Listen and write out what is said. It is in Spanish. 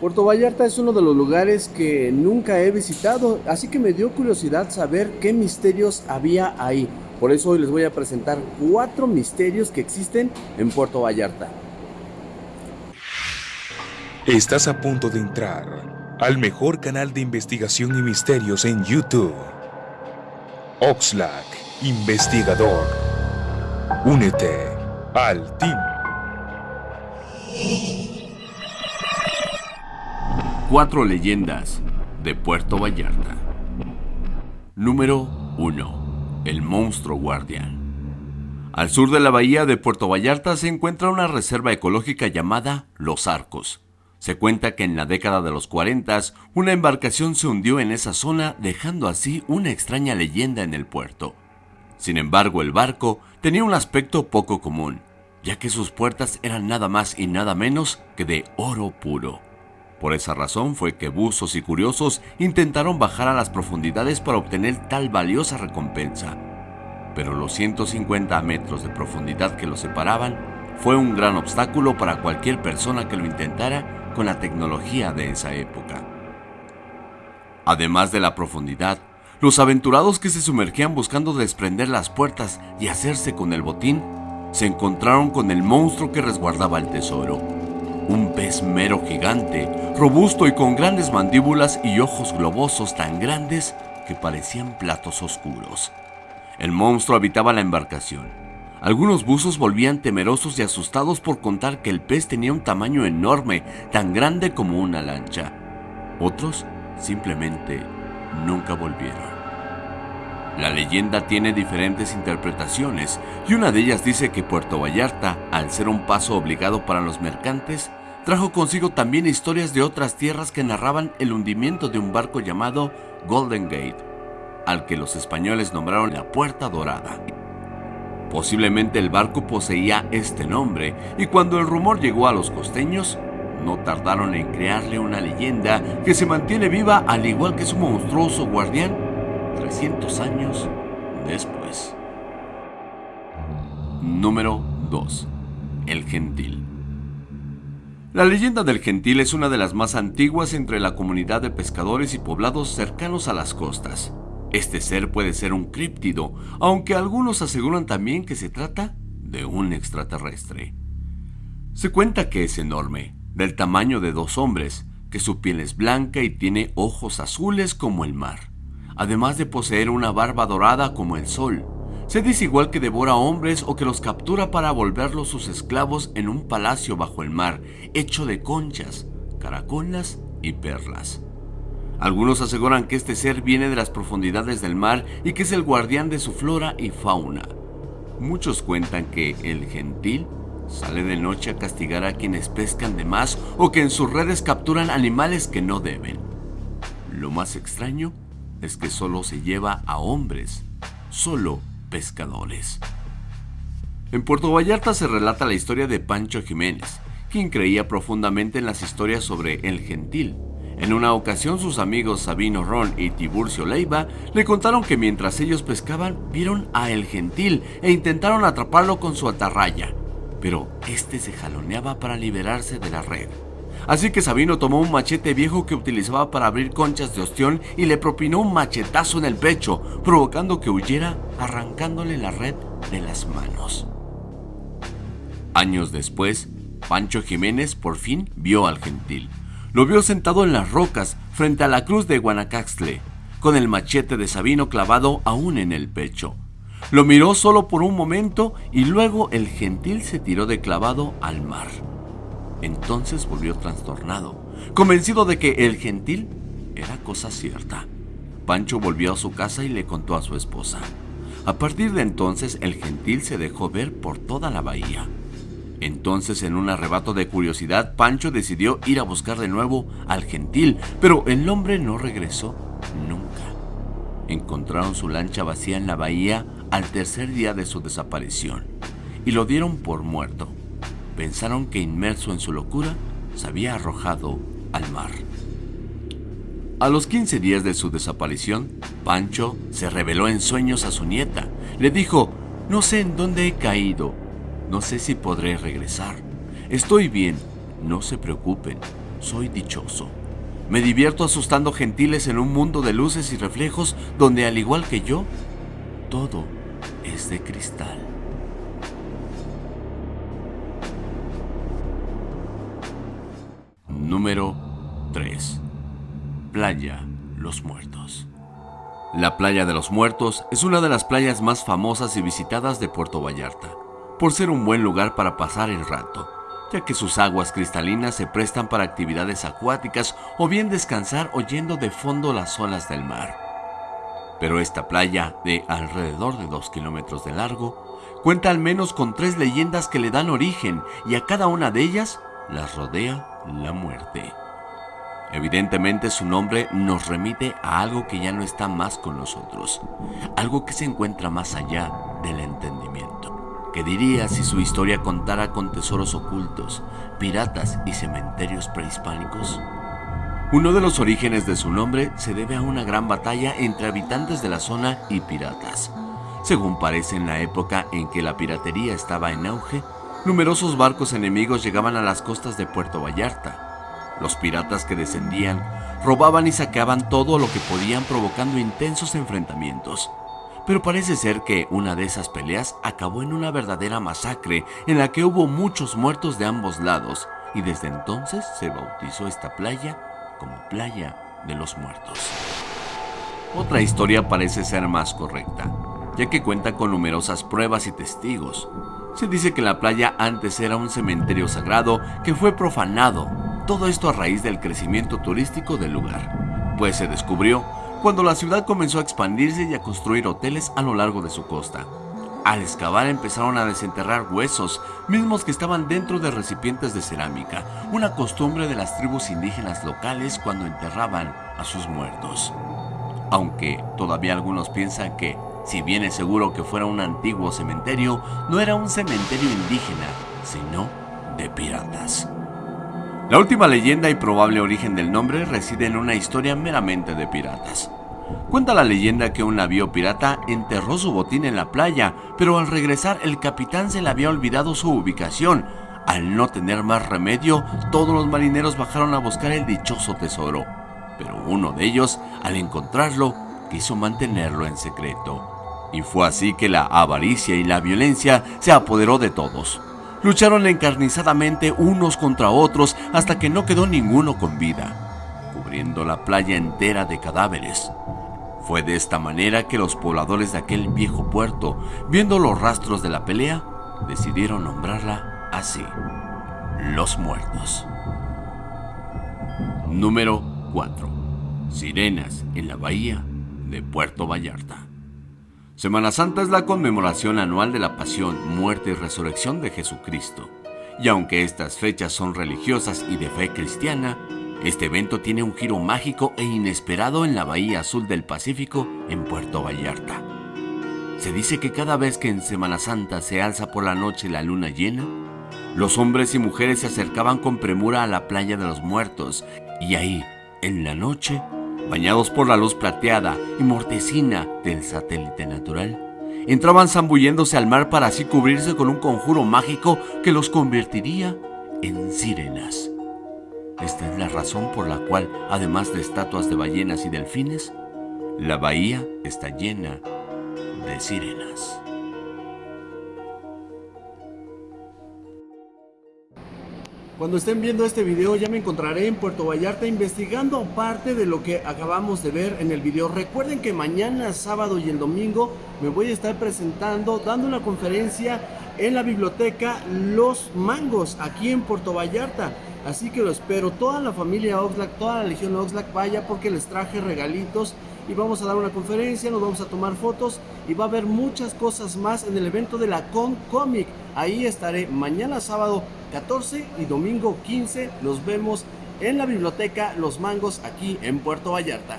Puerto Vallarta es uno de los lugares que nunca he visitado, así que me dio curiosidad saber qué misterios había ahí. Por eso hoy les voy a presentar cuatro misterios que existen en Puerto Vallarta. Estás a punto de entrar al mejor canal de investigación y misterios en YouTube. Oxlack, investigador. Únete al team. Cuatro leyendas de Puerto Vallarta. Número 1. El monstruo guardián. Al sur de la bahía de Puerto Vallarta se encuentra una reserva ecológica llamada Los Arcos. Se cuenta que en la década de los 40 una embarcación se hundió en esa zona dejando así una extraña leyenda en el puerto. Sin embargo, el barco tenía un aspecto poco común, ya que sus puertas eran nada más y nada menos que de oro puro. Por esa razón fue que buzos y curiosos intentaron bajar a las profundidades para obtener tal valiosa recompensa. Pero los 150 metros de profundidad que los separaban fue un gran obstáculo para cualquier persona que lo intentara con la tecnología de esa época. Además de la profundidad, los aventurados que se sumergían buscando desprender las puertas y hacerse con el botín, se encontraron con el monstruo que resguardaba el tesoro un pez mero gigante, robusto y con grandes mandíbulas y ojos globosos tan grandes que parecían platos oscuros. El monstruo habitaba la embarcación. Algunos buzos volvían temerosos y asustados por contar que el pez tenía un tamaño enorme, tan grande como una lancha. Otros simplemente nunca volvieron. La leyenda tiene diferentes interpretaciones y una de ellas dice que Puerto Vallarta, al ser un paso obligado para los mercantes, trajo consigo también historias de otras tierras que narraban el hundimiento de un barco llamado Golden Gate, al que los españoles nombraron la Puerta Dorada. Posiblemente el barco poseía este nombre y cuando el rumor llegó a los costeños, no tardaron en crearle una leyenda que se mantiene viva al igual que su monstruoso guardián 300 años después. Número 2. El Gentil. La leyenda del Gentil es una de las más antiguas entre la comunidad de pescadores y poblados cercanos a las costas. Este ser puede ser un críptido, aunque algunos aseguran también que se trata de un extraterrestre. Se cuenta que es enorme, del tamaño de dos hombres, que su piel es blanca y tiene ojos azules como el mar además de poseer una barba dorada como el sol. Se dice igual que devora hombres o que los captura para volverlos sus esclavos en un palacio bajo el mar, hecho de conchas, caracolas y perlas. Algunos aseguran que este ser viene de las profundidades del mar y que es el guardián de su flora y fauna. Muchos cuentan que el gentil sale de noche a castigar a quienes pescan de más o que en sus redes capturan animales que no deben. Lo más extraño que solo se lleva a hombres, solo pescadores. En Puerto Vallarta se relata la historia de Pancho Jiménez, quien creía profundamente en las historias sobre el gentil. En una ocasión sus amigos Sabino Ron y Tiburcio Leiva le contaron que mientras ellos pescaban vieron a el gentil e intentaron atraparlo con su atarraya, pero este se jaloneaba para liberarse de la red. Así que Sabino tomó un machete viejo que utilizaba para abrir conchas de ostión y le propinó un machetazo en el pecho, provocando que huyera, arrancándole la red de las manos. Años después, Pancho Jiménez por fin vio al gentil. Lo vio sentado en las rocas frente a la cruz de Guanacaxtle, con el machete de Sabino clavado aún en el pecho. Lo miró solo por un momento y luego el gentil se tiró de clavado al mar. Entonces volvió trastornado, convencido de que el gentil era cosa cierta. Pancho volvió a su casa y le contó a su esposa. A partir de entonces el gentil se dejó ver por toda la bahía. Entonces, en un arrebato de curiosidad, Pancho decidió ir a buscar de nuevo al gentil, pero el hombre no regresó nunca. Encontraron su lancha vacía en la bahía al tercer día de su desaparición y lo dieron por muerto pensaron que inmerso en su locura se había arrojado al mar. A los 15 días de su desaparición, Pancho se reveló en sueños a su nieta. Le dijo, no sé en dónde he caído, no sé si podré regresar. Estoy bien, no se preocupen, soy dichoso. Me divierto asustando gentiles en un mundo de luces y reflejos donde al igual que yo, todo es de cristal. Número 3. Playa Los Muertos. La Playa de los Muertos es una de las playas más famosas y visitadas de Puerto Vallarta, por ser un buen lugar para pasar el rato ya que sus aguas cristalinas se prestan para actividades acuáticas o bien descansar oyendo de fondo las olas del mar. Pero esta playa, de alrededor de 2 kilómetros de largo, cuenta al menos con tres leyendas que le dan origen y a cada una de ellas las rodea la muerte. Evidentemente su nombre nos remite a algo que ya no está más con nosotros, algo que se encuentra más allá del entendimiento. ¿Qué diría si su historia contara con tesoros ocultos, piratas y cementerios prehispánicos? Uno de los orígenes de su nombre se debe a una gran batalla entre habitantes de la zona y piratas. Según parece en la época en que la piratería estaba en auge, numerosos barcos enemigos llegaban a las costas de Puerto Vallarta. Los piratas que descendían robaban y saqueaban todo lo que podían provocando intensos enfrentamientos. Pero parece ser que una de esas peleas acabó en una verdadera masacre en la que hubo muchos muertos de ambos lados y desde entonces se bautizó esta playa como Playa de los Muertos. Otra historia parece ser más correcta, ya que cuenta con numerosas pruebas y testigos. Se dice que la playa antes era un cementerio sagrado que fue profanado, todo esto a raíz del crecimiento turístico del lugar, pues se descubrió cuando la ciudad comenzó a expandirse y a construir hoteles a lo largo de su costa. Al excavar empezaron a desenterrar huesos, mismos que estaban dentro de recipientes de cerámica, una costumbre de las tribus indígenas locales cuando enterraban a sus muertos. Aunque todavía algunos piensan que, si bien es seguro que fuera un antiguo cementerio, no era un cementerio indígena, sino de piratas. La última leyenda y probable origen del nombre reside en una historia meramente de piratas. Cuenta la leyenda que un navío pirata enterró su botín en la playa, pero al regresar el capitán se le había olvidado su ubicación. Al no tener más remedio, todos los marineros bajaron a buscar el dichoso tesoro, pero uno de ellos, al encontrarlo, quiso mantenerlo en secreto. Y fue así que la avaricia y la violencia se apoderó de todos. Lucharon encarnizadamente unos contra otros hasta que no quedó ninguno con vida, cubriendo la playa entera de cadáveres. Fue de esta manera que los pobladores de aquel viejo puerto, viendo los rastros de la pelea, decidieron nombrarla así, Los Muertos. Número 4. Sirenas en la bahía de Puerto Vallarta. Semana Santa es la conmemoración anual de la pasión, muerte y resurrección de Jesucristo. Y aunque estas fechas son religiosas y de fe cristiana, este evento tiene un giro mágico e inesperado en la Bahía Azul del Pacífico en Puerto Vallarta. Se dice que cada vez que en Semana Santa se alza por la noche la luna llena, los hombres y mujeres se acercaban con premura a la playa de los muertos y ahí, en la noche, bañados por la luz plateada y mortecina del satélite natural, entraban zambulléndose al mar para así cubrirse con un conjuro mágico que los convertiría en sirenas. Esta es la razón por la cual, además de estatuas de ballenas y delfines, la bahía está llena de sirenas. Cuando estén viendo este video ya me encontraré en Puerto Vallarta investigando parte de lo que acabamos de ver en el video. Recuerden que mañana, sábado y el domingo me voy a estar presentando, dando una conferencia en la biblioteca Los Mangos, aquí en Puerto Vallarta. Así que lo espero, toda la familia Oxlack, toda la legión Oxlack vaya porque les traje regalitos y vamos a dar una conferencia, nos vamos a tomar fotos y va a haber muchas cosas más en el evento de la Con Comic. Ahí estaré mañana sábado 14 y domingo 15. Nos vemos en la biblioteca Los Mangos aquí en Puerto Vallarta.